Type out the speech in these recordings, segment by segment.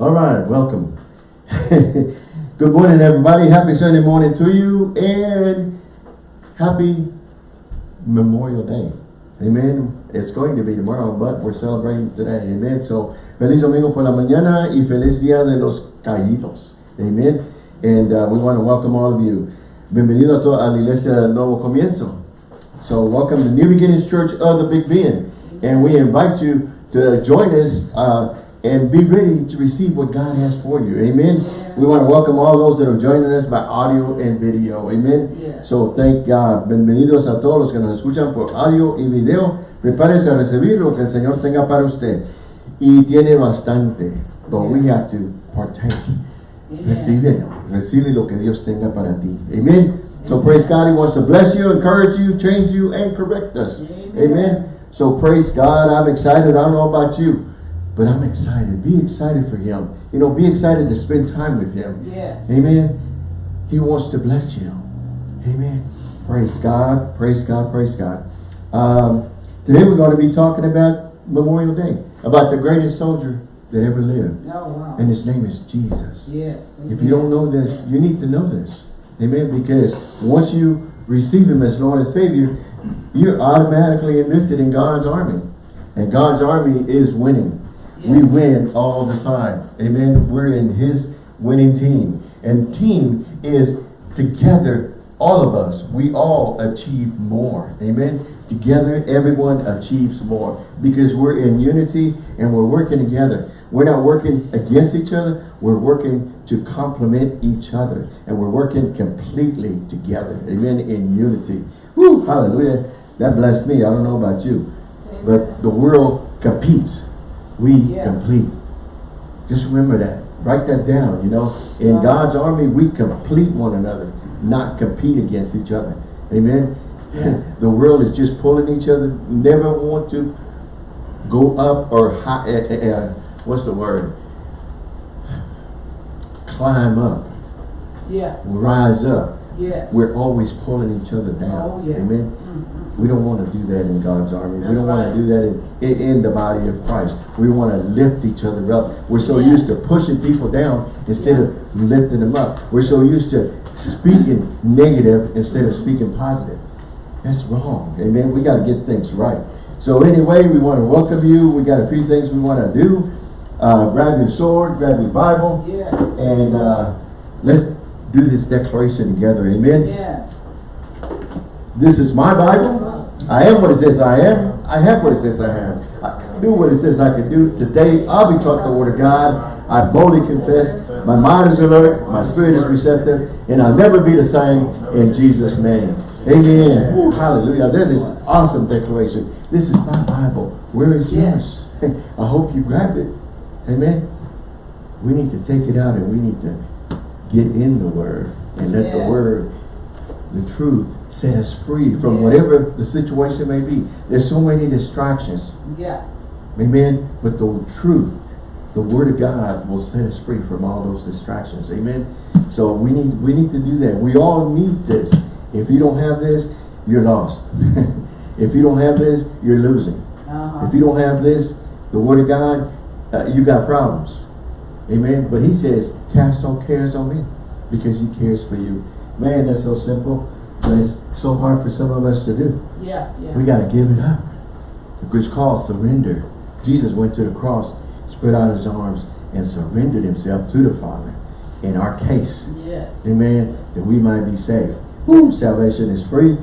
All right, welcome. Good morning, everybody. Happy Sunday morning to you and happy Memorial Day. Amen. It's going to be tomorrow, but we're celebrating today. Amen. So, feliz domingo por la mañana y feliz día de los caídos. Amen. And uh, we want to welcome all of you. Bienvenido a, la iglesia del Nuevo Comienzo. So, welcome to New Beginnings Church of the Big Bend. And we invite you to join us uh, and be ready to receive what God has for you. Amen. Yeah. We want to welcome all those that are joining us by audio and video. Amen. Yeah. So thank God. Bienvenidos a todos los que nos escuchan por audio y video. Prepárese a recibir lo que el Señor tenga para usted. Y tiene bastante. But yeah. we have to partake. Recibe, recibe lo que Dios tenga para ti. Amen. So praise God. He wants to bless you, encourage you, change you, and correct us. Amen. Amen. So praise God. I'm excited. I don't know about you. But I'm excited. Be excited for him. You know, be excited to spend time with him. Yes. Amen. He wants to bless you. Amen. Praise God. Praise God. Praise God. Um, today we're going to be talking about Memorial Day. About the greatest soldier that ever lived. Oh, wow. And his name is Jesus. Yes. Amen. If you don't know this, you need to know this. Amen. Because once you receive him as Lord and Savior, you're automatically enlisted in God's army. And God's army is winning. We win all the time. Amen. We're in his winning team. And team is together, all of us, we all achieve more. Amen. Together, everyone achieves more because we're in unity and we're working together. We're not working against each other. We're working to complement each other. And we're working completely together. Amen. In unity. Woo, hallelujah. That blessed me. I don't know about you. But the world competes we yeah. complete. Just remember that. Write that down, you know. In God's army, we complete one another, not compete against each other. Amen. Yeah. the world is just pulling each other, never want to go up or high, uh, uh, what's the word? Climb up. Yeah. Rise up. Yes. We're always pulling each other down. Oh, yeah. Amen. We don't want to do that in God's army. That's we don't right. want to do that in, in, in, the body of Christ. We want to lift each other up. We're so yeah. used to pushing people down instead yeah. of lifting them up. We're so used to speaking negative instead of speaking positive. That's wrong. Amen. We got to get things right. So anyway, we want to welcome you. We got a few things we want to do. Uh, grab your sword, grab your Bible, yes. and uh, let's do this declaration together. Amen. Yeah. This is my Bible. I am what it says I am. I have what it says I have. I can do what it says I can do. Today, I'll be taught the word of God. I boldly confess. My mind is alert. My spirit is receptive. And I'll never be the same in Jesus' name. Amen. Ooh, hallelujah. That is awesome declaration. This is my Bible. Where is yours? I hope you grabbed it. Amen. We need to take it out and we need to get in the word and let yeah. the word, the truth, set us free from yeah. whatever the situation may be. There's so many distractions. Yeah. Amen. But the truth, the word of God will set us free from all those distractions. Amen. So we need we need to do that. We all need this. If you don't have this, you're lost. if you don't have this, you're losing. Uh -huh. If you don't have this, the word of God, uh, you got problems. Amen. But he says, cast all cares on me because he cares for you. Man, that's so simple, but it's so hard for some of us to do. Yeah, yeah. We got to give it up. It's called surrender. Jesus went to the cross, spread out his arms, and surrendered himself to the Father in our case. Yes. Amen. That we might be saved. Woo, salvation is free,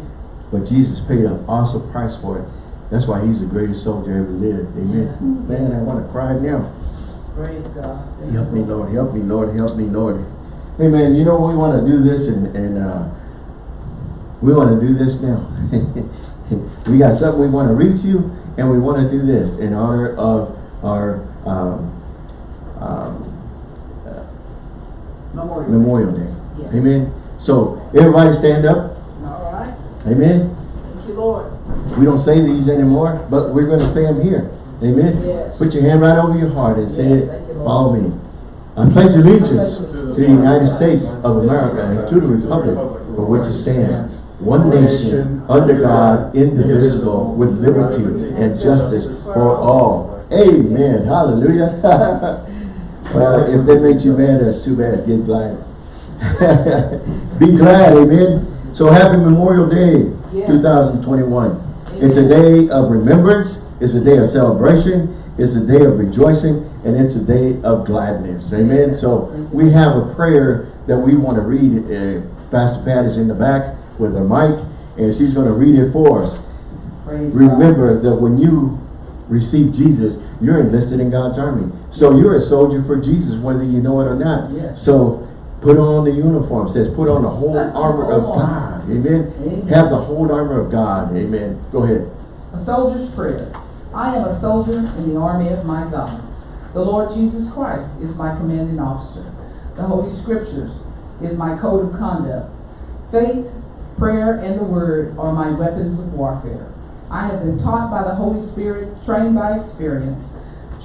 but Jesus paid an awesome price for it. That's why he's the greatest soldier ever lived. Amen. Yeah. Man, I want to cry now. Praise God. help me, Lord. Help me, Lord. Help me, Lord. Hey, man, you know, we want to do this and, and uh, we want to do this now. we got something we want to reach you and we want to do this in honor of our um, um, uh, Memorial, Memorial Day. Day. Yes. Amen. So, everybody stand up. All right. Amen. Thank you, Lord. We don't say these anymore, but we're going to say them here. Amen. Yes. Put your hand right over your heart and say yes, it. Follow me. I pledge allegiance to the United States of America and to the republic for which it stands, one nation, under God, indivisible, with liberty and justice for all. Amen. Hallelujah. Well, if that makes you mad, that's too bad. Get glad. Be glad, amen. So happy Memorial Day, 2021. It's a day of remembrance. It's a day of celebration. It's a day of rejoicing. And it's a day of gladness. Amen. So we have a prayer that we want to read. Uh, Pastor Pat is in the back with her mic. And she's going to read it for us. Praise God. Remember that when you receive Jesus, you're enlisted in God's army. So you're a soldier for Jesus, whether you know it or not. Yes. So put on the uniform. It says put on the whole armor of God. Amen. Amen. Have the whole armor of God. Amen. Go ahead. A soldier's prayer. I am a soldier in the army of my God. The Lord Jesus Christ is my commanding officer. The Holy Scriptures is my code of conduct. Faith, prayer, and the Word are my weapons of warfare. I have been taught by the Holy Spirit, trained by experience,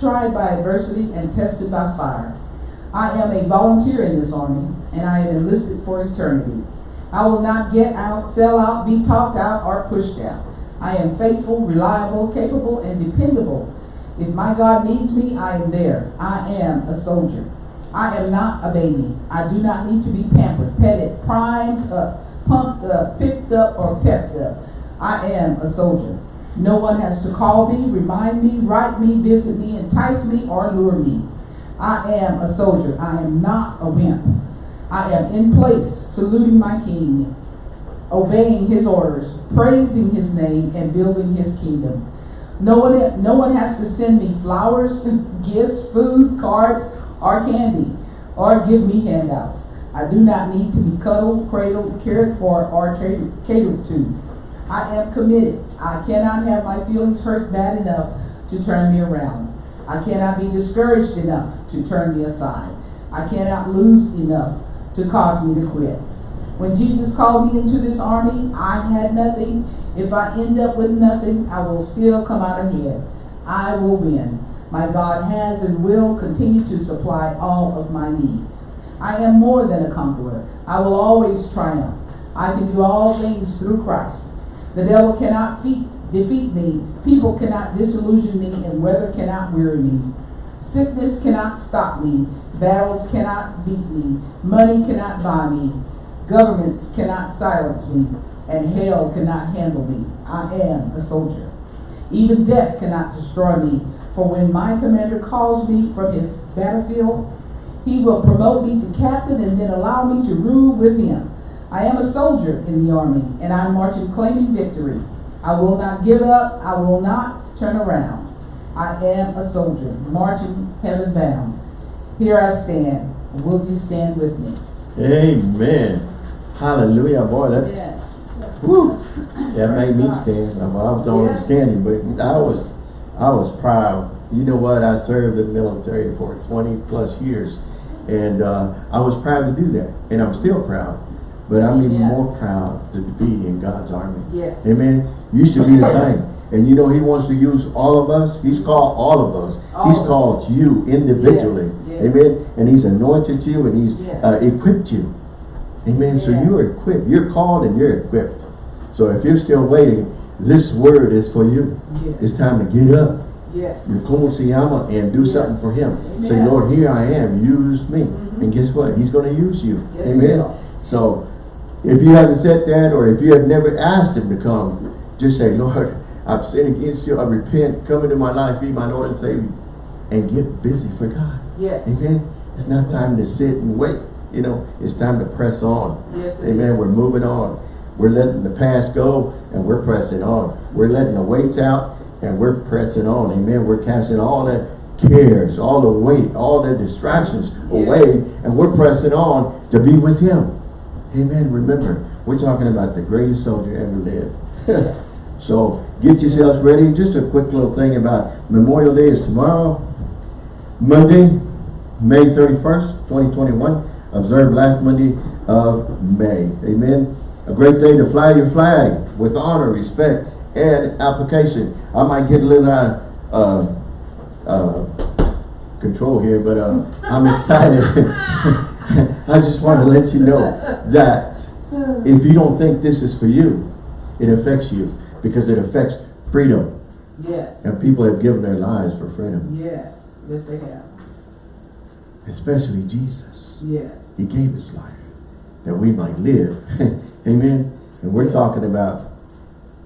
tried by adversity, and tested by fire. I am a volunteer in this army, and I am enlisted for eternity. I will not get out, sell out, be talked out, or pushed out. I am faithful, reliable, capable, and dependable. If my God needs me, I am there. I am a soldier. I am not a baby. I do not need to be pampered, petted, primed up, pumped up, picked up, or pepped up. I am a soldier. No one has to call me, remind me, write me, visit me, entice me, or lure me. I am a soldier. I am not a wimp. I am in place, saluting my king, obeying his orders, praising his name, and building his kingdom. No one, no one has to send me flowers, gifts, food, cards, or candy, or give me handouts. I do not need to be cuddled, cradled, cared for, or catered, to. I am committed. I cannot have my feelings hurt bad enough to turn me around. I cannot be discouraged enough to turn me aside. I cannot lose enough to cause me to quit. When Jesus called me into this army, I had nothing. If I end up with nothing, I will still come out ahead. I will win. My God has and will continue to supply all of my need. I am more than a conqueror. I will always triumph. I can do all things through Christ. The devil cannot feat, defeat me. People cannot disillusion me, and weather cannot weary me. Sickness cannot stop me. Battles cannot beat me. Money cannot buy me. Governments cannot silence me. And hell cannot handle me. I am a soldier. Even death cannot destroy me. For when my commander calls me from his battlefield, he will promote me to captain and then allow me to rule with him. I am a soldier in the army, and I'm marching claiming victory. I will not give up. I will not turn around. I am a soldier, marching heaven bound. Here I stand. Will you stand with me? Amen. Hallelujah. Boy, that, Yes. whew, that made me stand. I was already Yes. standing, but I was, I was proud. You know what? I served in the military for 20 plus years. And uh, I was proud to do that. And I'm still proud. But I'm even Yeah. more proud to be in God's army. Yes. Amen. You should be the same. And you know He wants to use all of us. He's called all of us. All he's of us. called you individually. Yes, yes. Amen. And He's anointed you and He's Yes. uh, equipped you. Amen. So you're equipped. You're called and you're equipped. So if you're still waiting, this word is for you. Yes. It's time to get up. Yes. You como se llama and do something for Him. Say, Lord, here I am. Use me. Mhm. And guess what? He's going to use you. Yes, Amen. So if you haven't said that or if you have never asked Him to come, just say, Lord, I've sinned against you. I repent. Come into my life. Be my Lord and Savior. And get busy for God. Yes. Amen. It's not time to sit and wait. You know, it's time to press on. Yes, Amen. is. We're moving on. We're letting the past go and we're pressing on. We're letting the weights out and we're pressing on. Amen. We're casting all that cares, all the weight, all the distractions Yes. away and we're pressing on to be with Him. Amen. Remember, we're talking about the greatest soldier ever lived. Yes. So get yourselves ready. Just a quick little thing about Memorial Day is tomorrow. Monday, May 31st, 2021. Observed last Monday of May. Amen. A great day to fly your flag with honor, respect, and application. I might get a little out of uh, uh, control here, but uh, I'm excited. I just want to let you know that if you don't think this is for you, it affects you because it affects freedom. Yes. And people have given their lives for freedom. Yes. Yes, they have. especially Jesus. Yes. He gave his life that we might live. Amen. And we're talking about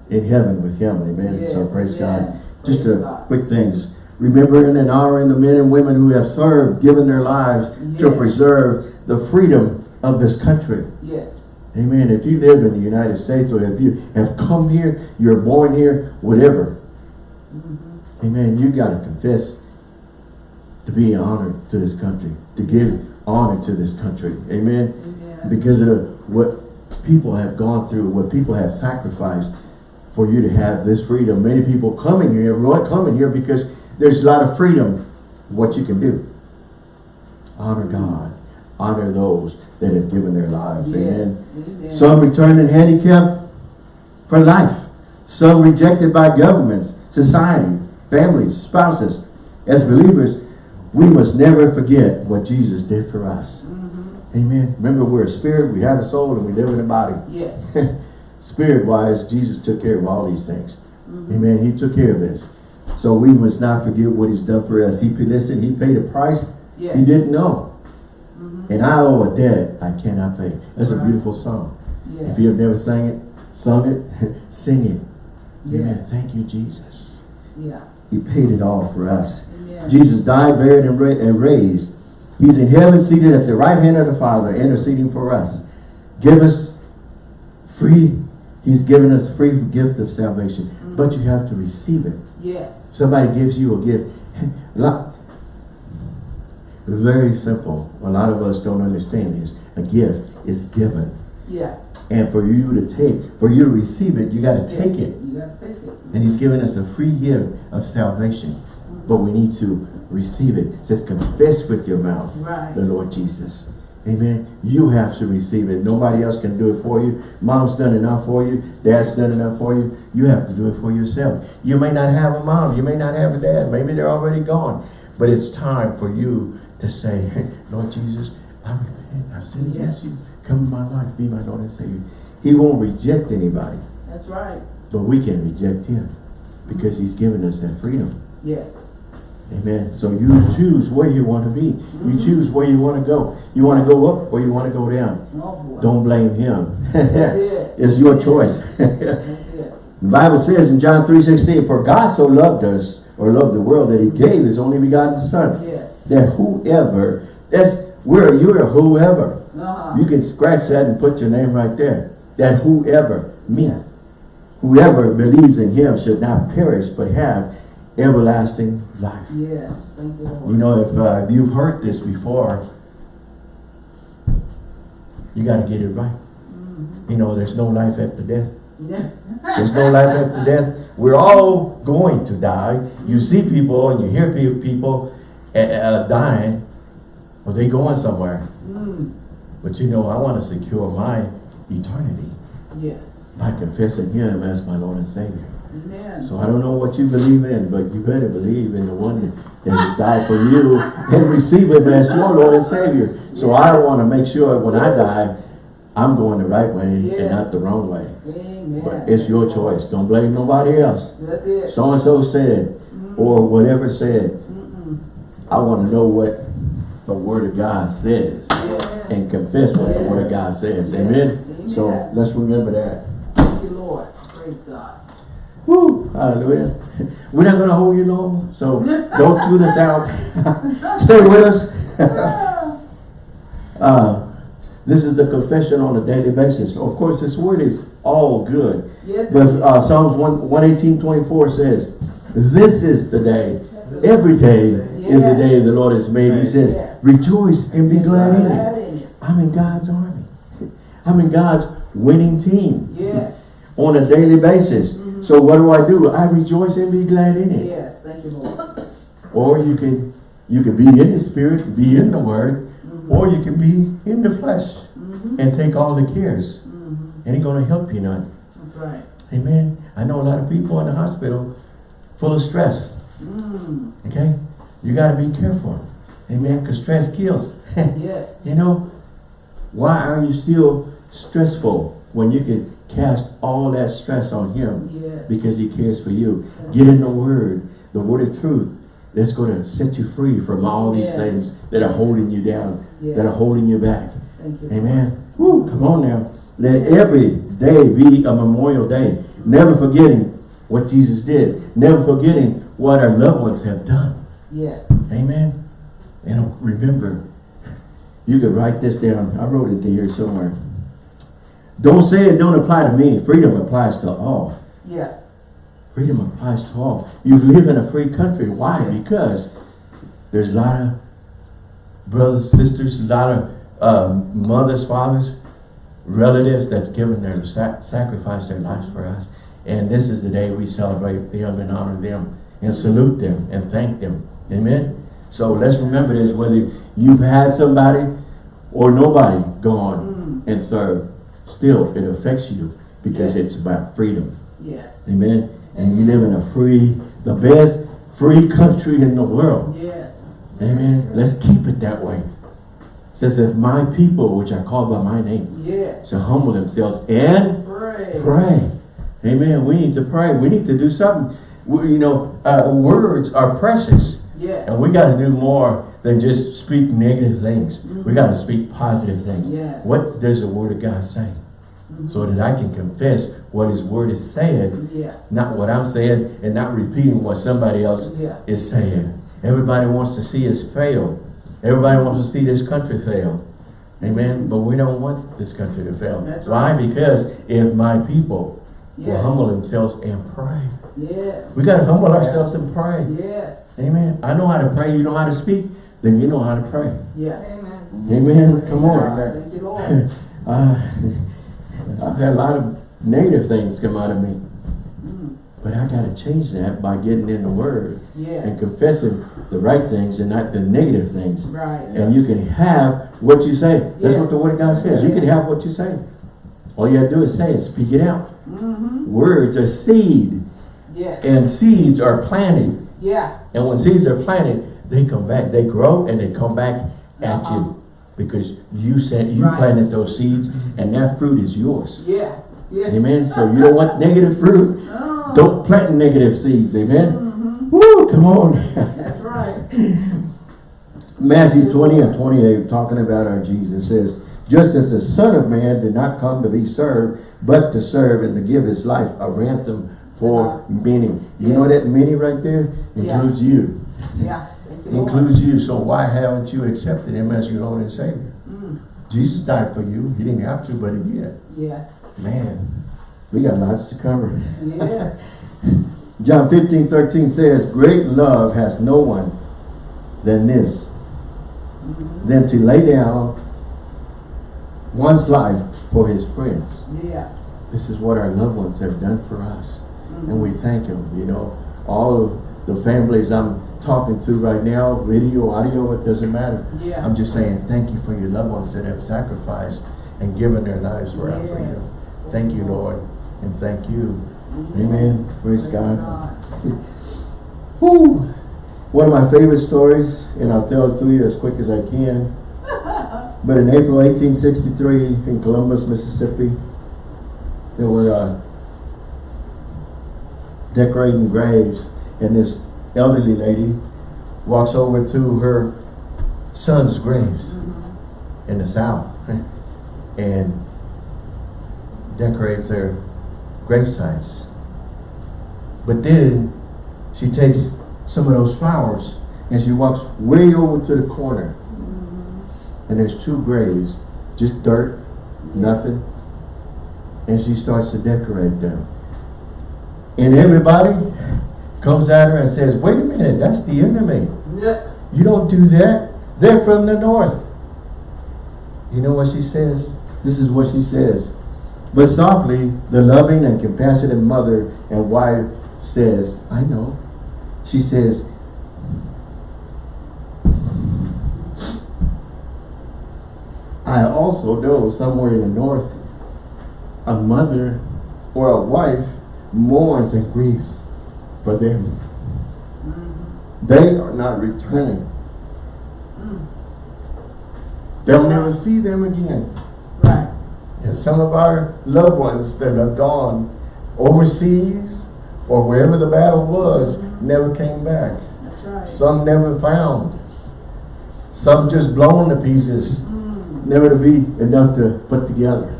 in heaven with him. Amen. so praise yeah. God. Just a quick things. Remembering and honoring the men and women who have served, given their lives to preserve the freedom of this country. Yes. Amen. If you live in the United States or if you have come here, you're born here, whatever. Mm-hmm. Amen. You got to confess to be honored to this country, to give honor to this country. Amen. Amen. Because of what people have gone through, what people have sacrificed for you to have this freedom. Many people coming here, everyone coming here because there's a lot of freedom what you can do. Honor God. Honor those that have given their lives. Yes. Amen. Amen. Some returning handicapped for life. Some rejected by governments, society, families, spouses. As believers, we must never forget what Jesus did for us. Mhm. Amen. Remember, we're a spirit, we have a soul, and we live in a body. Yes. Spirit-wise, Jesus took care of all these things. Mhm. Amen. He took care of this. So we must not forget what he's done for us. He listen, he paid a price Yes. he didn't know. Mhm. And I owe a debt I cannot pay. That's a beautiful song. Yes. If you have never sang it, sung it, sing it. Amen. Thank you, Jesus. Yeah. He paid it all for us. Jesus died, buried, and, ra and raised. He's in heaven, seated at the right hand of the Father, interceding for us. Give us free. He's given us free gift of salvation. Mm-hmm. But you have to receive it. Yes. Somebody gives you a gift. Lot- Very simple. A lot of us don't understand this. A gift is given. Yeah. And for you to take, for you to receive it, you got to take Yes. it. You gotta take it. And he's given us a free gift of salvation. But we need to receive it. It says confess with your mouth Right. the Lord Jesus. Amen. You have to receive it. Nobody else can do it for you. Mom's done enough for you. Dad's done enough for you. You have to do it for yourself. You may not have a mom. You may not have a dad. Maybe they're already gone. But it's time for you to say, Lord Jesus, I repent. I've sinned against Yes. you. Come in my life. Be my Lord and Savior. He won't reject anybody. That's right. But we can reject him. Because he's given us that freedom. Yes. Amen. So you choose where you want to be. You choose where you want to go. You want to go up or you want to go down. Don't blame him. It. it's your choice. The Bible says in John 3.16, For God so loved us, or loved the world, that he gave his only begotten son. Yes. That whoever, that's where you're a whoever. Uh-huh. You can scratch that and put your name right there. That whoever, me. Whoever believes in him should not perish, but have everlasting life. Yes. Thank you, Lord. You know, if, uh, if you've heard this before, you got to get it right. Mhm. You know, there's no life after death. Yeah. There's no life after death. We're all going to die. You see people and you hear people uh, uh, dying, or they going somewhere. Mm. But you know, I want to secure my eternity Yes. by confessing Him as my Lord and Savior. Amen. So I don't know what you believe in, but you better believe in the one that has died for you and receive Him as your Lord and Savior. So I want to make sure when I die, I'm going the right way and not the wrong way. Amen. But it's your choice. Don't blame nobody else. That's it. So-and-so said, or whatever said. I want to know what the Word of God says and confess what the Word of God says. Amen? Yes. So let's remember that. Thank you, Lord. Praise God. Woo! Hallelujah. We're not going to hold you long, so don't tune us out. Stay with us. uh, this is the confession on a daily basis. Of course, this word is all good. Yes. But uh, Psalms 1, 118, 24 says, This is the day. Every day is the day the Lord has made. He says. Rejoice and be glad in it. Glad in it. I'm in God's army. I'm in God's winning team Yes. on a daily basis. So what do I do? I rejoice and be glad in it. Yes. Thank you, Lord. Or you can you can be in the spirit, be in the word, or you can be in the flesh Mm-hmm. and take all the cares. Mm-hmm. And ain't gonna help you none. That's right. Amen. I know a lot of people in the hospital full of stress. Mm. Okay? You gotta be careful. Amen. Because stress kills. Yes. you know, why are you still stressful when you can cast all that stress on him? Yes. because he cares for you. Get in the word, the word of truth. that's going to set you free from all these things that are holding you down, that are holding you back. Thank you. Amen. Woo, come on now. Let every day be a memorial day. Never forgetting what Jesus did. Never forgetting what our loved ones have done. Yes. Amen. And remember, you could write this down. I wrote it here somewhere. Don't say it don't apply to me. Freedom applies to all. Yeah. Freedom applies to all. You live in a free country. Why? Because there's a lot of brothers, sisters, a lot of um, mothers, fathers, relatives that's given their sac sacrifice their lives for us. And this is the day we celebrate them and honor them and salute them and thank them. Amen. So let's remember this, whether you've had somebody or nobody go on Mm. and serve, still it affects you because Yes. it's about freedom. Yes. Amen. And you live in a free, the best free country in the world. Yes. Amen. Let's keep it that way. It says, if my people, which are called by my name, Yes. shall humble themselves and Pray. pray. Amen. We need to pray. We need to do something. We, you know, uh, words are precious. Yes. And we got to do more than just speak negative things. We mm-hmm. got to speak positive things. Yes. What does the word of God say? Mm-hmm. So that I can confess what his word is saying Yeah. not what I'm saying and not repeating what somebody else Yeah. is saying. Everybody wants to see us fail. Everybody wants to see this country fail. Amen. But we don't want this country to fail. That's Why? right. Because if my people will humble themselves and pray. Yes. We got to humble ourselves and pray. Yes. Amen. I know how to pray. You know how to speak. Then you know how to pray. Yeah. Amen. Come on. Thank you, Lord. Uh, I've had a lot of negative things come out of me. Mm. But I got to change that by getting in the Word and confessing the right things and not the negative things. Right. And you can have what you say. That's what the Word of God says. You can have what you say. All you have to do is say it, speak it out. Mm-hmm. Words are seed, Yes. and seeds are planted. Yeah. And when seeds are planted, they come back. They grow and they come back at Uh-huh. you because you sent, you Right. planted those seeds, and that fruit is yours. Yeah. Yeah. Amen. So you don't want negative fruit. Oh. Don't plant negative seeds. Amen. Mm-hmm. Woo! Come on. That's right. Matthew 20 and 28, talking about our Jesus, says, Just as the Son of Man did not come to be served, but to serve and to give his life a ransom for many. You know that many right there? Yeah. Includes you. Yeah. You, Lord. Includes you. So why haven't you accepted him as your Lord and Savior? Mm. Jesus died for you. He didn't have to, but he did. Yes. Man, we got lots to cover. Yes. John 15, 13 says, Great love has no one than this, Mhm. than to lay down one's life for his friends. Yeah. This is what our loved ones have done for us. Mhm. And we thank them, you know. All of the families I'm talking to right now, video, audio, it doesn't matter. Yeah. I'm just saying thank you for your loved ones that have sacrificed and given their lives for our Yes. freedom. Thank you, Lord, and thank you. Amen. Praise Praise God. God. Whew. One of my favorite stories, and I'll tell it to you as quick as I can. But in April 1863, in Columbus, Mississippi, there were uh, decorating graves, and this elderly lady walks over to her son's graves Mhm. in the South and decorates their gravesites. But then she takes some of those flowers and she walks way over to the corner. And there's two graves, just dirt, nothing. And she starts to decorate them. And everybody comes at her and says, wait a minute, that's the enemy. Yeah. You don't do that. They're from the north. You know what she says? This is what she says. But softly, the loving and compassionate mother and wife says, I know. She says, I also know somewhere in the north, a mother or a wife mourns and grieves for them. Mhm. They are not returning. Mm. They'll never see them again. Right. And some of our loved ones that have gone overseas or wherever the battle was never came back. That's right. Some never found. Some just blown to pieces, Mm. Never to be enough to put together.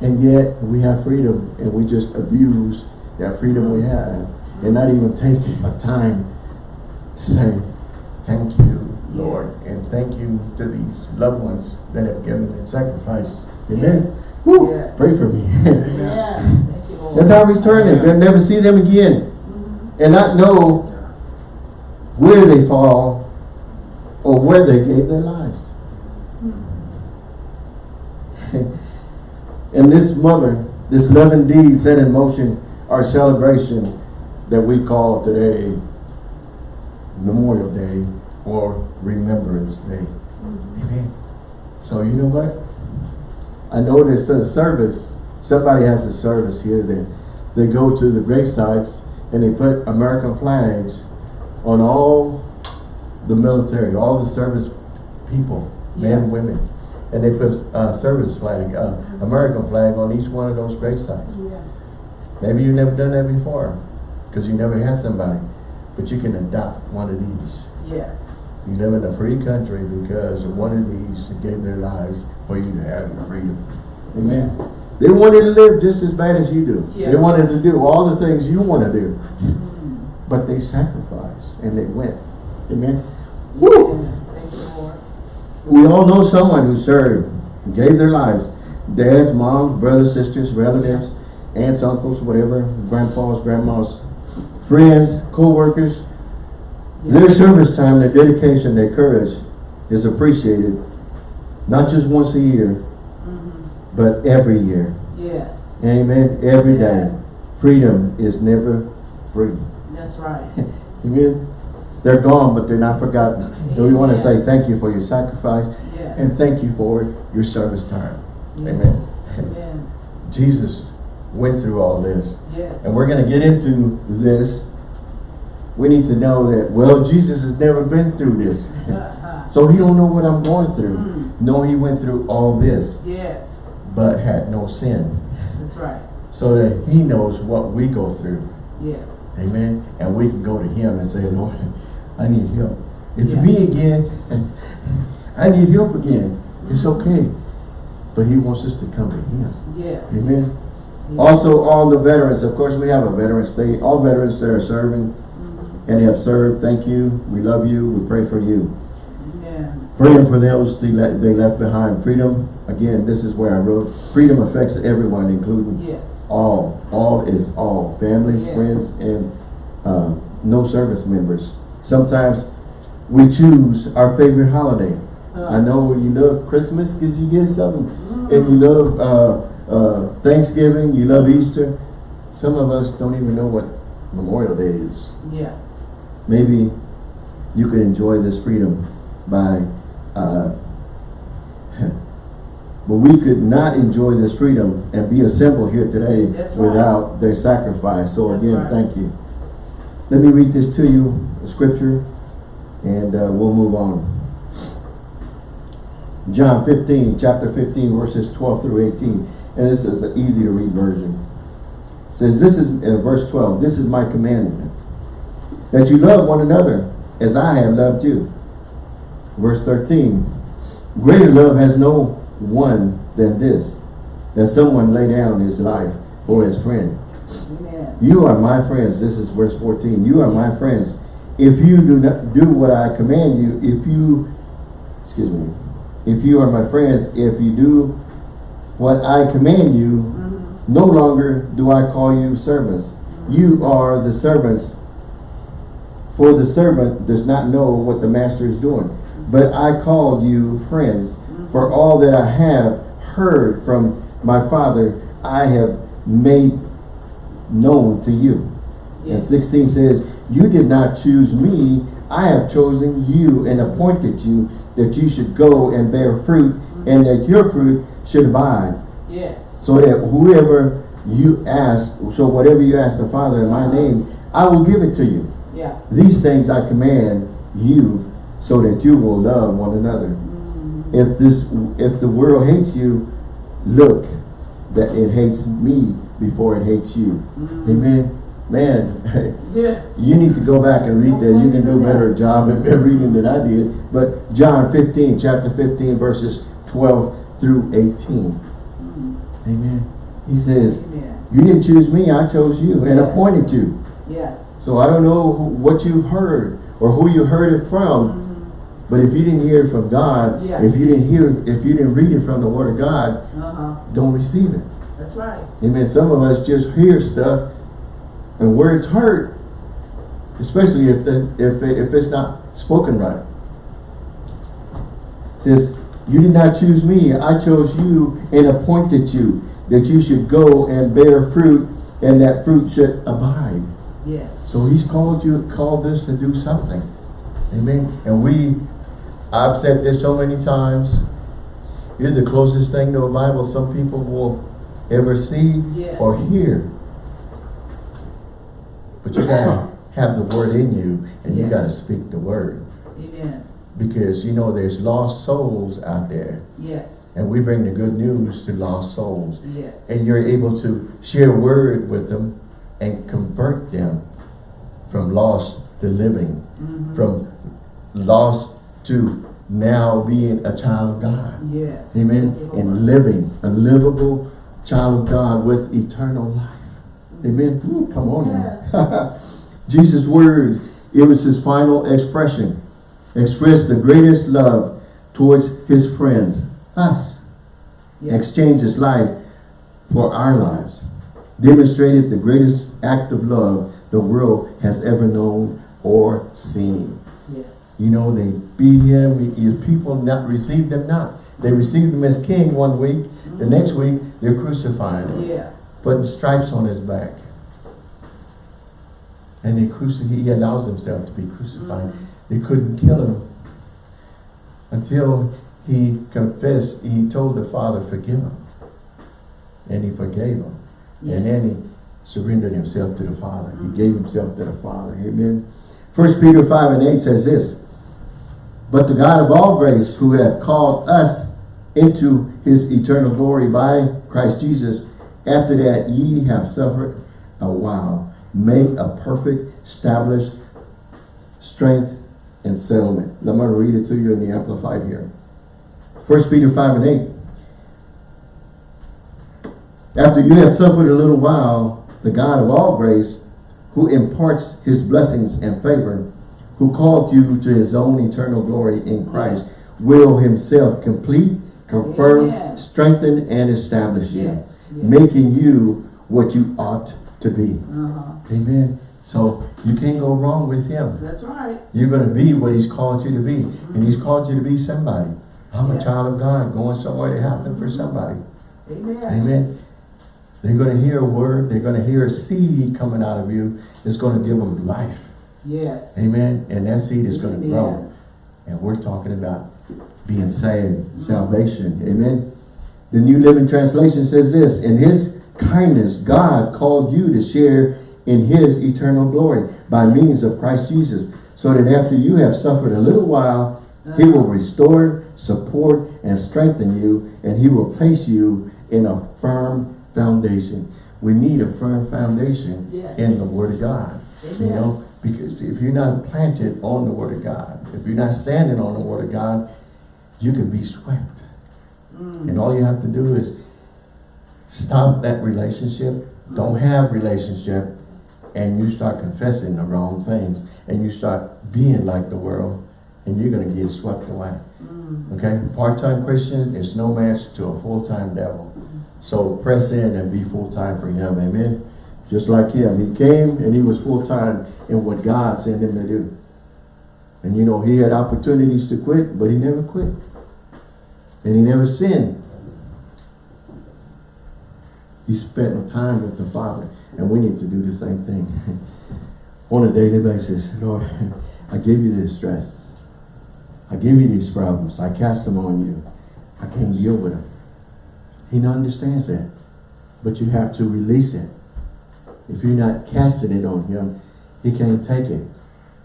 And yet we have freedom and we just abuse that freedom we have and not even take a time to say, thank you, Lord. Yes. And thank you to these loved ones that have given and sacrificed. Amen. Yes. Woo, Yes. pray for me. Yeah. Thank you, Lord. and not return it, they'll never see them again. Mm-hmm. And not know where they fall or where they gave their lives. And this mother, this loving deed set in motion our celebration that we call today Memorial Day or Remembrance Day. Amen. So you know what? I know there's a service, somebody has a service here that they go to the gravesites and they put American flags on all the military, all the service people, men Yeah. and women. And they put a service flag, uh, American flag on each one of those gravesites. Yeah. Maybe you've never done that before, because you never had somebody. But you can adopt one of these. Yes. You live in a free country because one of these gave their lives for you to have your freedom. Amen. They wanted to live just as bad as you do. Yeah. They wanted to do all the things you want to do. Mm. But they sacrificed and they went. Amen. Woo! Yes. Thank you, Lord. We all know someone who served, gave their lives. Dads, moms, brothers, sisters, relatives, aunts, uncles, whatever, grandpas, grandmas, friends, co-workers. Their service time, their dedication, their courage is appreciated, not just once a year, Mhm. but every year. Yes. Amen. Every day. Freedom is never free. That's right. Amen. They're gone, but they're not forgotten. So we want to say thank you for your sacrifice Yes. and thank you for your service time. Yes. Amen. Amen. Jesus went through all this. Yes. And we're going to get into this. We need to know that, well, Jesus has never been through this. Uh-huh. So he don't know what I'm going through. Mm. No, he went through all this, Yes. but had no sin. That's right. So that he knows what we go through. Yes. Amen. And we can go to him and say, Lord, I need help. It's Yeah. me again. I need help again. It's okay. But he wants us to come to him. Yes. Amen. Yes. Also, all the veterans, of course, we have a veterans day. All veterans that are serving Mhm. and have served, thank you. We love you. We pray for you. Amen. Praying for those they left behind. Freedom, again, this is where I wrote, freedom affects everyone, including Yes. all. All is all. Families, Yes. friends, and uh, no service members. Sometimes we choose our favorite holiday. I know you love Christmas because you get something. And you love uh, uh, Thanksgiving, you love Easter. Some of us don't even know what Memorial Day is. Yeah. Maybe you could enjoy this freedom by, uh, but we could not enjoy this freedom and be assembled here today That's right. without their sacrifice. So That's again, right. thank you. Let me read this to you, the scripture, and uh, we'll move on. John 15, chapter 15, verses 12 through 18. And this is an easy to read version. It says, this is, uh, verse 12, this is my commandment, that you love one another as I have loved you. Verse 13, greater love has no one than this, that someone lay down his life for his friend. Amen. You are my friends. This is verse 14. You are my friends. If you do not do what I command you, if you, excuse me, if you are my friends, if you do what I command you, Mhm. no longer do I call you servants. You are the servants. For the servant does not know what the master is doing. But I called you friends. For all that I have heard from my father, I have made known to you. And 16 says, You did not choose me, I have chosen you and appointed you that you should go and bear fruit, and that your fruit should abide. Yes. So that whoever you ask, so whatever you ask the Father in my name, I will give it to you. Yeah. These things I command you, so that you will love one another. Mhm. If this, if the world hates you, look that it hates me before it hates you. Mhm. Amen. Man, Yeah. you need to go back and read that. You can do a better job at reading than I did. But John 15, chapter 15, verses 12 through 18. Amen. He says, you didn't choose me, I chose you and appointed you. Yes. So I don't know what you've heard or who you heard it from, but if you didn't hear it from God, if you didn't hear, if you didn't read it from the Word of God, Uh-huh. don't receive it. That's right. Amen. Some of us just hear stuff, and words hurt, especially if the, if it, if it's not spoken right. It says, "You did not choose me; I chose you and appointed you that you should go and bear fruit, and that fruit should abide." Yes. So He's called you, called us to do something. Amen. And we, I've said this so many times. You're the closest thing to a Bible some people will ever see Yes. or hear. But you gotta have the word in you and you gotta speak the word. Amen. Because you know there's lost souls out there. Yes. And we bring the good news to lost souls. Yes. And you're able to share word with them and convert them from lost to living. Mhm. From lost to now being a child of God. Yes. Amen. And living a livable child of God with eternal life. Amen. Ooh, come on now. Jesus' word, it was his final expression. Expressed the greatest love towards his friends, us. Yes. Exchanged his life for our lives. Demonstrated the greatest act of love the world has ever known or seen. Yes. You know, they beat him. His people not received him not. They received him as king one week. The next week, they're crucifying him, Yeah. Putting stripes on his back. And they he allows himself to be crucified. Mm. They couldn't kill him until he confessed. He told the Father, forgive him. And he forgave him. Yes. And then he surrendered himself to the Father. He mm. gave himself to the Father. Amen. First Peter 5 and 8 says this. But the God of all grace, who hath called us into his eternal glory by Christ Jesus, after that ye have suffered a while, make a perfect, established strength and settlement. I'm going to read it to you in the Amplified here. First Peter 5 and 8. After you have suffered a little while, the God of all grace, who imparts his blessings and favor, who called you to his own eternal glory in Christ, will himself complete, confirm, Amen. strengthen, and establish you, Yes. Yes. making you what you ought to be. Uh-huh. Amen. So you can't go wrong with him. That's right. You're going to be what he's called you to be. And he's called you to be somebody. I'm a child of God going somewhere to happen for somebody. Amen. Amen. They're going to hear a word. They're going to hear a seed coming out of you. It's going to give them life. Yes. Amen. And that seed is going to grow. And we're talking about being saved, salvation. Amen. The New Living Translation says this, In his kindness, God called you to share in his eternal glory by means of Christ Jesus, so that after you have suffered a little while, he will restore, support, and strengthen you, and he will place you in a firm foundation. We need a firm foundation Yes. in the Word of God. You know, because if you're not planted on the Word of God, if you're not standing on the Word of God, you can be swept. Mm. And all you have to do is stop that relationship, don't have relationship, and you start confessing the wrong things, and you start being like the world, and you're going to get swept away. Mm. Okay? Part-time Christian is no match to a full-time devil. So press in and be full-time for him. Amen? Just like him. He came and he was full-time in what God sent him to do. And you know, he had opportunities to quit, but he never quit. And he never sinned. He spent time with the Father. And we need to do the same thing. On a daily basis. Lord, I give you this stress. I give you these problems. I cast them on you. I can't deal with them. He understands that. But you have to release it. If you're not casting it on him, he can't take it.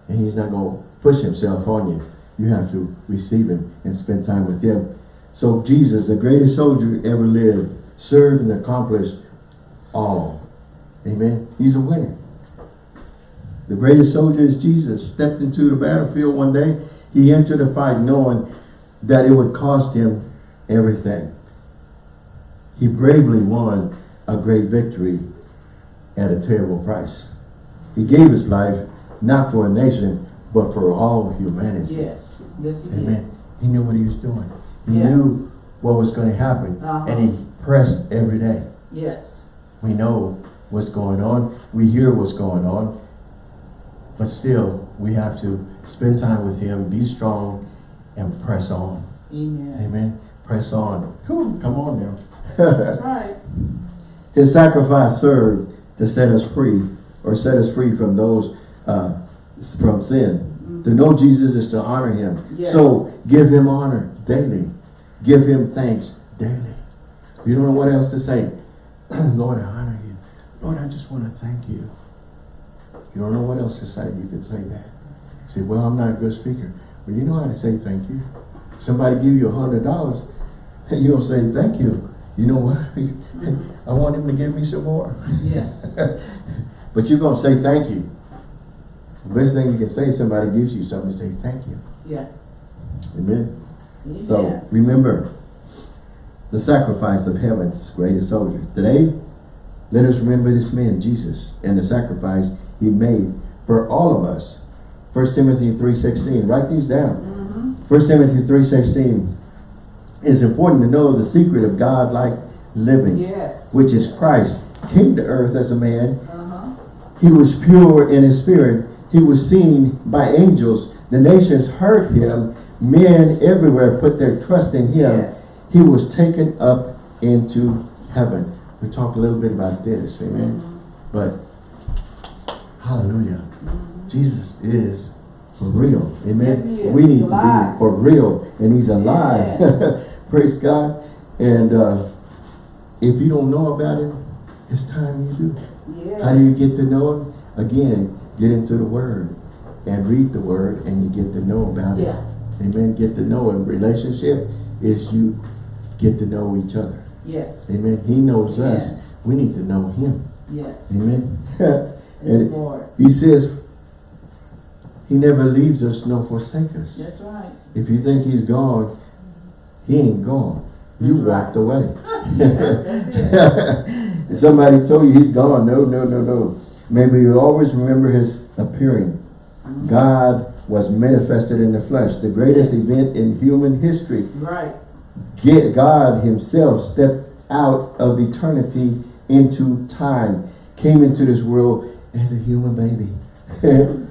And he's not going to push himself on you. You have to receive him and spend time with him. So Jesus, the greatest soldier ever lived, served and accomplished all. Amen. He's a winner. The greatest soldier is Jesus. Stepped into the battlefield one day. He entered the fight knowing that it would cost him everything. He bravely won a great victory at a terrible price. He gave his life not for a nation, but for all humanity. Yes, yes, he did. Amen. He knew what he was doing. He Yeah. knew what was going to happen. Uh-huh. And he pressed every day. Yes, We know what's going on. We hear what's going on. But still, we have to spend time with him, be strong, and press on. amen. Amen. Press on. Come on now. Right. His sacrifice served to set us free, or set us free from those, uh, from sin. To know Jesus is to honor him. Yes. So, give him honor daily. Give him thanks daily. You don't know what else to say. Lord, I honor you. Lord, I just want to thank you. You don't know what else to say. You can say that. You say, well, I'm not a good speaker. Well, you know how to say thank you. Somebody give you a hundred dollars, and you don't say thank you. You know what? I want him to give me some more. Yeah, But you're going to say thank you. The best thing you can say, somebody gives you something, say thank you. yeah. Amen. Amen. So remember the sacrifice of heaven's greatest soldier. Today, let us remember this man, Jesus, and the sacrifice he made for all of us. 1 Timothy 3.16. Write these down. Mhm. 1 Timothy 3.16. It's important to know the secret of God-like living, Yes. which is Christ came to earth as a man. Uh-huh. He was pure in his spirit. He was seen by angels. The nations heard him. Men everywhere put their trust in him. Yes. He was taken up into heaven. We talked a little bit about this, amen. But hallelujah. Jesus is for real. Amen. Yes. We need to be for real. And he's alive. Praise God. And uh, if you don't know about him, it's time you do. How do you get to know him? Again, get into the word and read the word and you get to know about it. Amen. Get to know him. Relationship is you get to know each other. Yes. Amen. He knows us. We need to know him. Yes. Amen. And Lord. he says he never leaves us nor forsake us. That's right. If you think he's gone, he ain't gone. You walked away. It. Somebody told you he's gone. No, no, no, no. Maybe you always remember his appearing. God was manifested in the flesh. The greatest event in human history. Right. Get God himself stepped out of eternity into time. Came into this world as a human baby.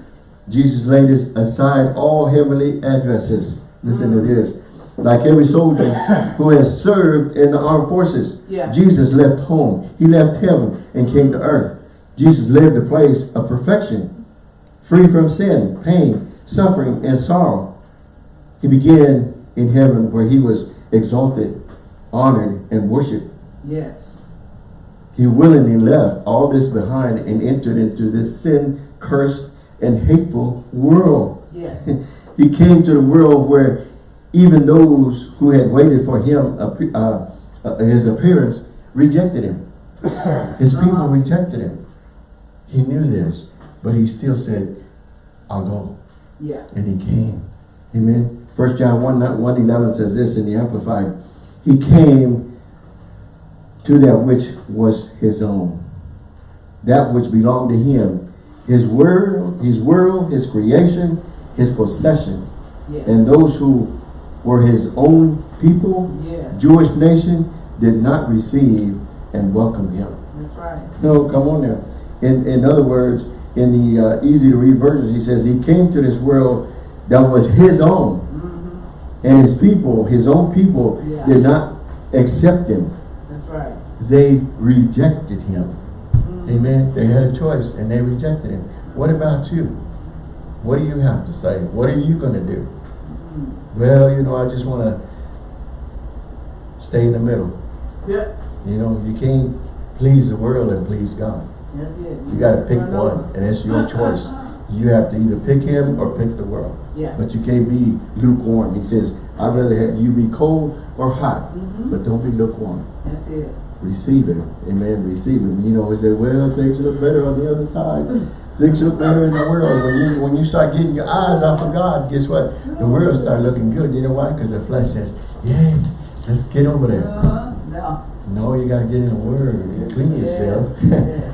Jesus laid aside all heavenly addresses. Listen to this. Like every soldier who has served in the armed forces, Yeah. Jesus left home. He left heaven and came to earth. Jesus lived a place of perfection, free from sin, pain, suffering, and sorrow. He began in heaven where he was exalted, honored, and worshiped. Yes. He willingly left all this behind and entered into this sin-cursed and hateful world. Yes. He came to the world where even those who had waited for him, uh, uh, his appearance, rejected him. His people Uh-huh. rejected him. He knew this, but he still said, I'll go. Yeah. And he came. Amen. First John 1, 1 11 says this in the Amplified. He came to that which was his own. That which belonged to him. His world, his world, his creation, his possession. Yes. And those who were his own people, Yes. Jewish nation, did not receive and welcome him. That's right. No, come on now. In in other words, in the uh, easy to read versions, he says he came to this world that was his own, Mm-hmm. and his people, his own people, Yeah. did not accept him. That's right. They rejected him. Mhm. Amen. They had a choice, and they rejected him. What about you? What do you have to say? What are you going to do? Mhm. Well, you know, I just want to stay in the middle. Yeah. You know, you can't please the world and please God. You got to pick one, and it's your choice. You have to either pick him or pick the world. Yeah. But you can't be lukewarm. He says, I'd rather have you be cold or hot, Mhm. but don't be lukewarm. That's it. Receive him. Amen. Receive him. You know, he said, well, things look better on the other side. Things look better in the world. When you when you start getting your eyes off of God, guess what? The world start looking good. You know why? Because the flesh says, yeah, let's get over there. Uh, no. No, you gotta get in the word and clean yourself. Yes,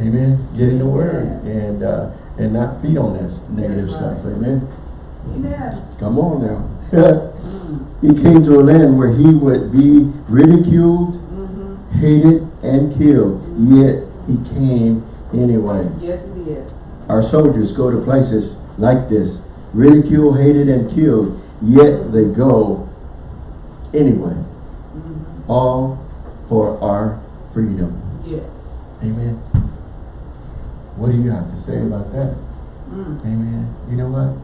Amen. Get in the word and uh, and not feed on that negative stuff. Amen. Amen. Come on now. Mm, he came to a land where he would be ridiculed, mhm. hated, and killed. Yet he came anyway. Yes, it did. Our soldiers go to places like this, ridiculed, hated, and killed. Yet they go anyway. Mhm. All for our freedom. Yes. Amen. What do you have to say about that? Mm. Amen. You know what?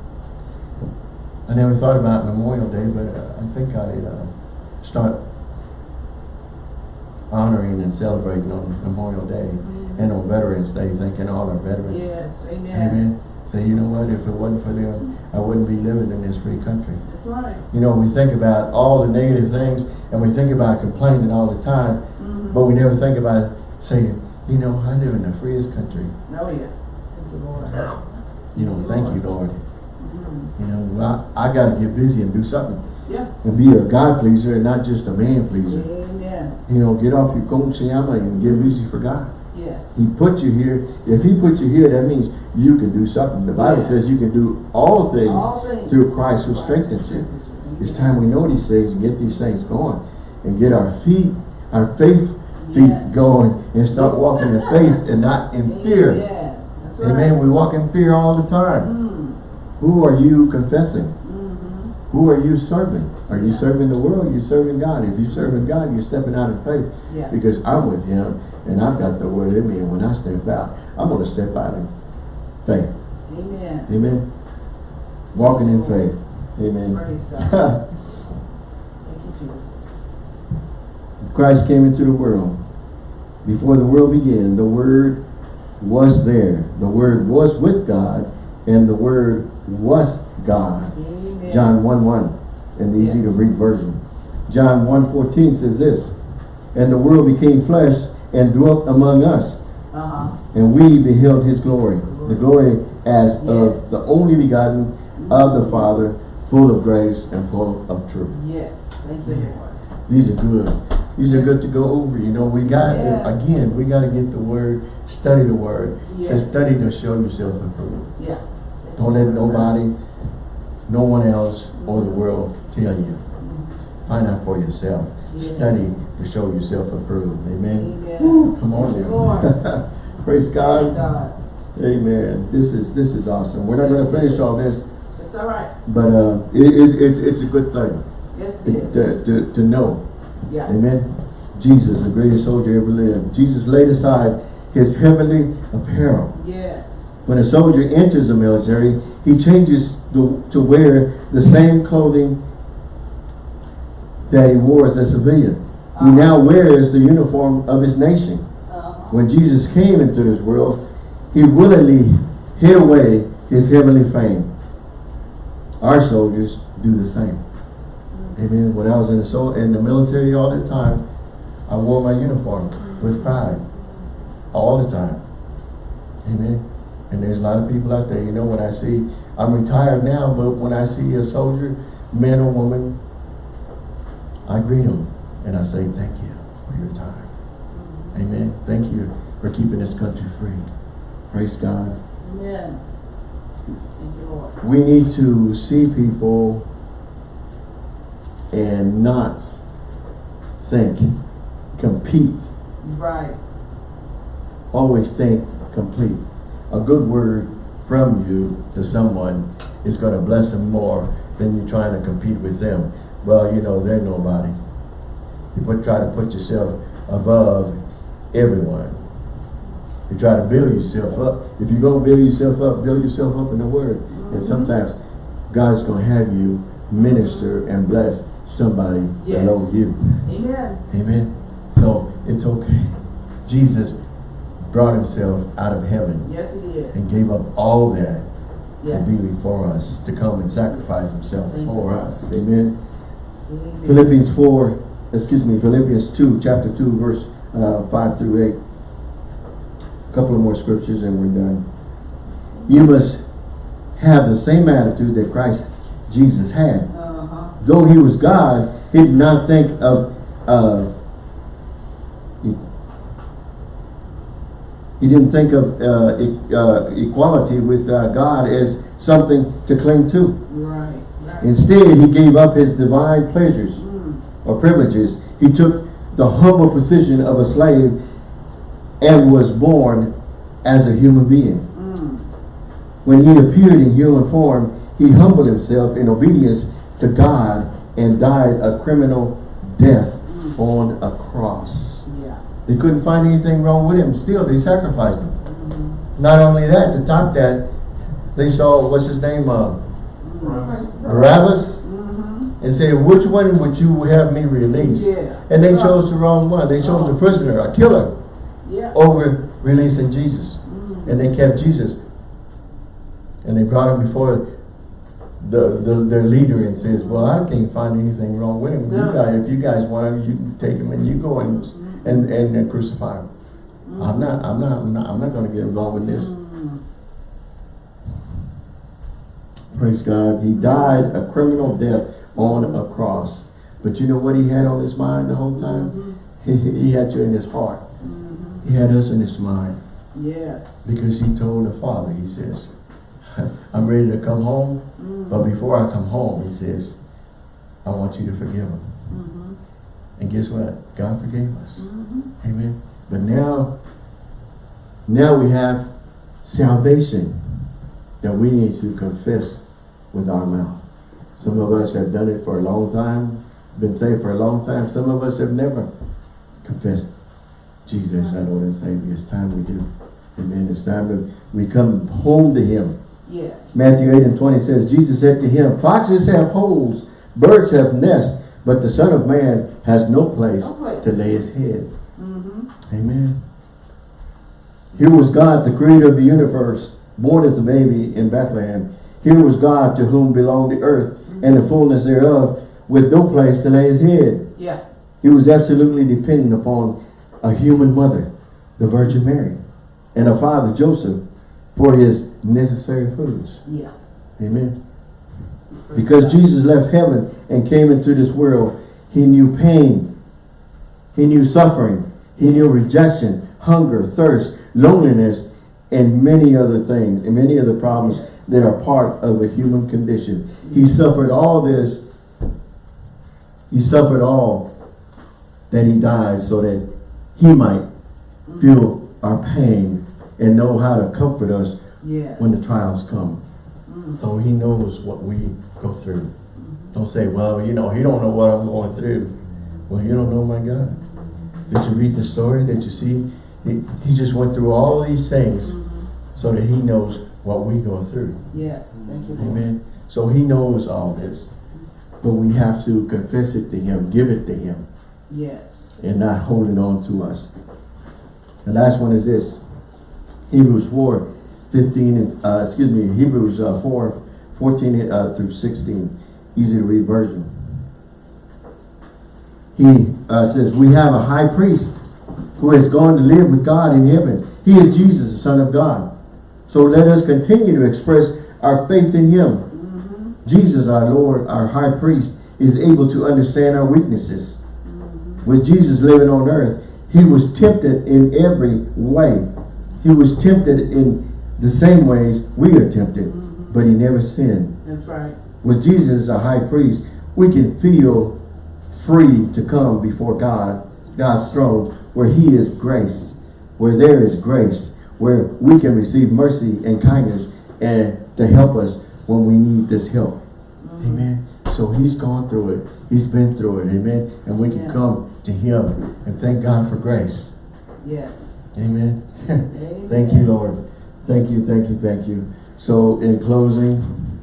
I never thought about Memorial Day, but uh, I think I uh, start honoring and celebrating on Memorial Day and on Veterans Day, thanking all our veterans. Yes, amen. Amen. Say, you know what? If it wasn't for them, I wouldn't be living in this free country. That's right. You know, we think about all the negative things and we think about complaining all the time, Mhm. but we never think about saying, you know, I live in the freest country. Oh, yeah. Thank you, Lord. You know, thank you, Lord. Mhm. You know, I, I got to get busy and do something Yeah. and be a God pleaser and not just a man pleaser. Amen. You know, get off your llama and get busy for God. Yes. He put you here. If he put you here, that means you can do something. The Bible Yes. says you can do all things All things. through Christ who strengthens you. It's time we know these things and get these things going and get our feet, our faith feet Yes. going and start walking in faith and not in fear. Amen. Right. Amen. We walk in fear all the time. Mm. Who are you confessing? Mhm. Who are you serving? Are you serving the world? You're serving God? If you're serving God, you're stepping out of faith Yeah. because I'm with Him and I've got the word in me. And when I step out, I'm going to step out in faith. Amen. Amen. Walking in faith. Amen. Praise God. Thank you, Jesus. Christ came into the world. Before the world began, the Word was there. The Word was with God, and the Word was God. Amen. John 1 1 in the easy to read version. John 1 14 says this, And the world became flesh and dwelt among us, Uh-huh. and we beheld his glory. The glory as Yes. of the only begotten of the Father, full of grace and full of truth. Yes. Thank you, These are good. These are good to go over. You know, we got, Yeah. again, we got to get the word, study the word. It says study to show yourself approved. Yeah. Don't let nobody, no one else, or the world tell you. Find out for yourself. Yes. Study to show yourself approved. Amen. Amen. Woo, come on now. Lord. Praise Praise God. God. Amen. This is this is awesome. We're not going to finish all this, It's all right. but uh, it, it's it's it's a good thing Yes, to, it is. to, to, to know. Yeah. Amen. Jesus, the greatest soldier ever lived. Jesus laid aside his heavenly apparel. Yes. When a soldier enters the military, he changes to, to wear the same clothing that he wore as a civilian. He Uh-huh. now wears the uniform of his nation. Uh-huh. When Jesus came into this world, he willingly hid away his heavenly fame. Our soldiers do the same. Amen. When I was in the sol in the military all the time, I wore my uniform with pride. All the time. Amen. And there's a lot of people out there, you know, when I see, I'm retired now, but when I see a soldier, man or woman, I greet them and I say, thank you for your time. Amen. Thank you for keeping this country free. Praise God. Amen. Thank you, Lord. We need to see people and not think, compete. Right. Always think complete. A good word from you to someone is going to bless them more than you trying to compete with them. Well, you know, they're nobody. You put, try to put yourself above everyone. You try to build yourself up. If you're going to build yourself up, build yourself up in the Word. And mm-hmm. sometimes God's going to have you minister and bless somebody Yes. below you. Amen. Amen. So it's okay. Jesus brought himself out of heaven Yes, it is. and gave up all that Yeah. to be for us, to come and sacrifice himself Thank for you. us. Amen. Amen. Philippians 4, excuse me, Philippians 2, chapter 2, verse uh, 5 through 8. A couple of more scriptures and we're done. you must have the same attitude that Christ Jesus had. Though he was God, he did not think of uh, he, he didn't think of uh, e uh, equality with uh, God as something to cling to. Right, right. Instead, he gave up his divine pleasures Mm. or privileges. He took the humble position of a slave and was born as a human being. Mm. When he appeared in human form, he humbled himself in obedience to God and died a criminal death on a cross. Yeah. They couldn't find anything wrong with him. Still, they sacrificed him. Not only that, to top that, they saw, what's his name, uh, Barabbas, Mm-hmm. and said, which one would you have me release? Yeah. And they chose the wrong one. They chose a prisoner, a killer, Yeah. over releasing Jesus. And they kept Jesus. And they brought him before the, the their leader and says, well, I can't find anything wrong with him. You guys, if you guys want him, you can take him and you go and and, and, crucify him. Mm. I'm not, I'm not, I'm not, I'm not gonna get involved with this. Mm. Praise God. He died a criminal death on a cross. But you know what he had on his mind the whole time? Mm-hmm. He, he had you in his heart. Mm-hmm. He had us in his mind. Yes. Because he told the Father, he says, I'm ready to come home, but before I come home, he says, I want you to forgive him. Mm-hmm. And guess what? God forgave us. Mm-hmm. Amen. But now, now we have salvation that we need to confess with our mouth. Some of us have done it for a long time, been saved for a long time. Some of us have never confessed Jesus, our Lord and Savior. It's time we do. Amen. It's time we come home to Him. Yes. Matthew 8 and 20 says, Jesus said to him, Foxes have holes, birds have nests, but the Son of Man has no place No place. to lay his head. Mm-hmm. Amen. Here was God, the creator of the universe, born as a baby in Bethlehem. Here was God to whom belonged the earth and the fullness thereof, with no place to lay his head. Yeah. He was absolutely dependent upon a human mother, the Virgin Mary, and a father, Joseph, for his necessary foods. Yeah. Amen. Because Jesus left heaven and came into this world, he knew pain, he knew suffering, he knew rejection, hunger, thirst, loneliness, and many other things, and many other problems that are part of a human condition. He suffered all this, he suffered all that he died so that he might feel our pain and know how to comfort us Yes. when the trials come. Mm. So he knows what we go through. Don't say, well, you know, he don't know what I'm going through. Well, you don't know my God. Did you read the story? Did you see? He, he just went through all these things mm-hmm. so that he knows what we go through. Yes. Thank you, Lord. Amen. So he knows all this. But we have to confess it to him, give it to him, Yes. and not hold it on to us. The last one is this. Hebrews 4, 15, and, uh, excuse me, Hebrews uh, 4, 14 uh, through 16. Easy to read version. He uh, says, we have a high priest who has gone to live with God in heaven. He is Jesus, the Son of God. So let us continue to express our faith in him. Jesus, our Lord, our high priest, is able to understand our weaknesses. With Jesus living on earth, he was tempted in every way. He was tempted in the same ways we are tempted, but he never sinned. That's right. With Jesus as a high priest, we can feel free to come before God, God's throne, where he is grace, where there is grace, where we can receive mercy and kindness and to help us when we need this help. Mm-hmm. Amen. So he's gone through it. He's been through it. Amen. And we can Yeah. come to him and thank God for grace. Yes. Amen. Amen. thank you, Lord. Thank you, thank you, thank you. So in closing,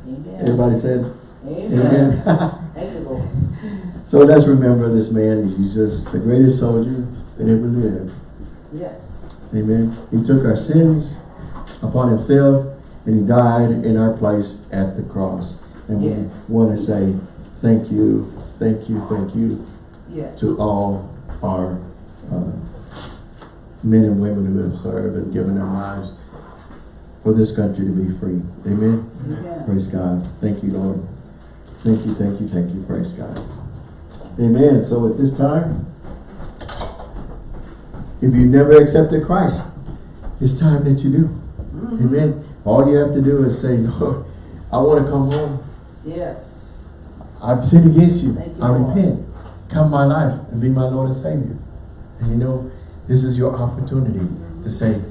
Amen. everybody said, Amen. Amen. Thank you, Lord. so let's remember this man, Jesus, the greatest soldier that ever lived. Yes. Amen. He took our sins upon himself and he died in our place at the cross. And Yes. we want to say thank you, thank you, thank you Yes. to all our uh, men and women who have served and given their lives for this country to be free. Amen. Amen. Praise God. Thank you, Lord. Thank you, thank you, thank you. Praise God. Amen. So at this time, if you've never accepted Christ, it's time that you do. Mm-hmm. Amen. All you have to do is say, Lord, I want to come home. Yes. I've sinned against you. You, I Lord. repent. Come my life and be my Lord and Savior. And you know, this is your opportunity to say,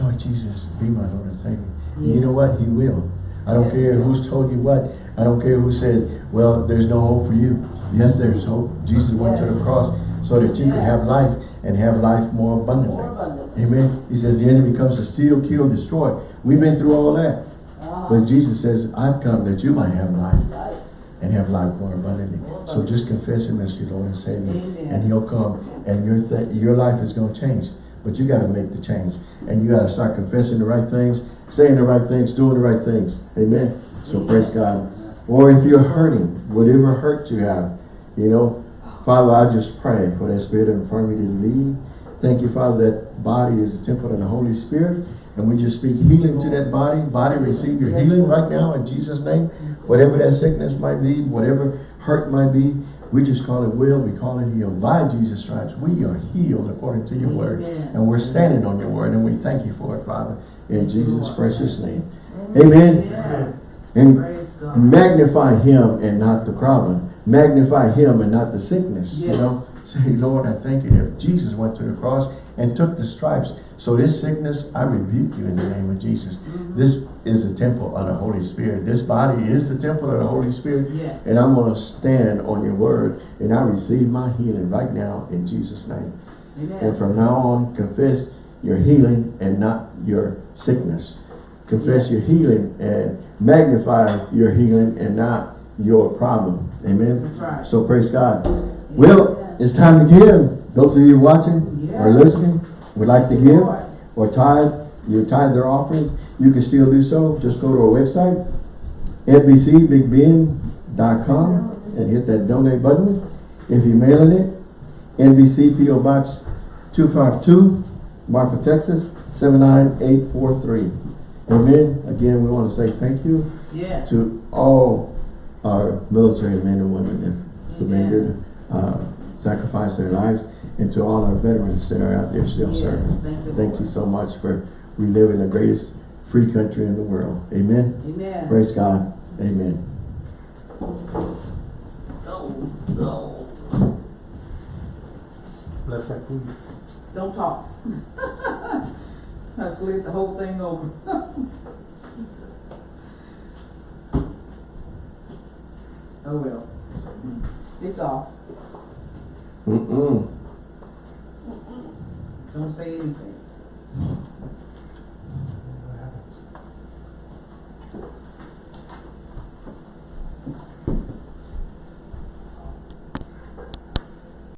Lord Jesus, be my Lord and Savior. And you know what? He will. I don't Yes, care who's told you what. I don't care who said, well, there's no hope for you. Yes, there's hope. Jesus went to the cross so that you could have life and have life more abundantly. More abundantly. Amen. He says the enemy comes to steal, kill, destroy. We've been through all that. Uh-huh. But Jesus says, I've come that you might have life Right. and have life more abundantly. So just confess him as your Lord and Savior. Amen. And he'll come and your th your life is going to change. But you got to make the change. And you got to start confessing the right things, saying the right things, doing the right things. Amen. So praise God. Or if you're hurting, whatever hurt you have, you know, Father, I just pray for that spirit of infirmity to leave. Thank you, Father, that body is a temple of the Holy Spirit. And we just speak healing to that body. Body, receive your healing right now in Jesus' name. Whatever that sickness might be, whatever hurt might be, we just call it will, we call it healed. By Jesus' stripes, we are healed according to your word. And we're standing on your word, and we thank you for it, Father, in Jesus' precious name. Amen. Amen. And magnify him and not the problem. Magnify him and not the sickness. You know, say, Lord, I thank you that Jesus went to the cross and took the stripes. So this sickness, I rebuke you in the name of Jesus. Mm-hmm. This is the temple of the Holy Spirit. This body is the temple of the Holy Spirit. Yes. And I'm going to stand on your word and I receive my healing right now in Jesus' name. Amen. And from now on, confess your healing and not your sickness. Confess Yes. your healing and magnify your healing and not your problem. Amen. Right. So praise God. Well, it's time to give. Those of you watching or listening would like to give or tithe, you tithe their offerings, you can still do so. Just go to our website, nbcbigbend.com and hit that donate button. If you're mailing it, NBC PO Box 252, Marfa, Texas 79843. Amen. Again, we want to say thank you to all our military men and women that surrendered, uh, sacrificed their lives, and to all our veterans that are out there still Yes, serving. thank you, Thank you so much for reliving the greatest free country in the world. Amen. Amen. Praise God. Amen. Go, go. Bless that food. Don't talk. I slid the whole thing over. Oh well. It's off. Mm-mm. son seis.